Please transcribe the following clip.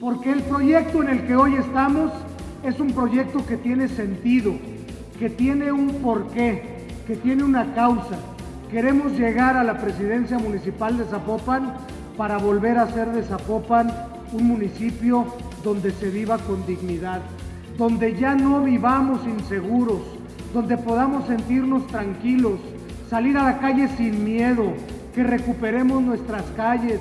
porque el proyecto en el que hoy estamos es un proyecto que tiene sentido, que tiene un porqué, que tiene una causa. Queremos llegar a la presidencia municipal de Zapopan para volver a hacer de Zapopan un municipio donde se viva con dignidad, donde ya no vivamos inseguros, donde podamos sentirnos tranquilos, salir a la calle sin miedo, que recuperemos nuestras calles,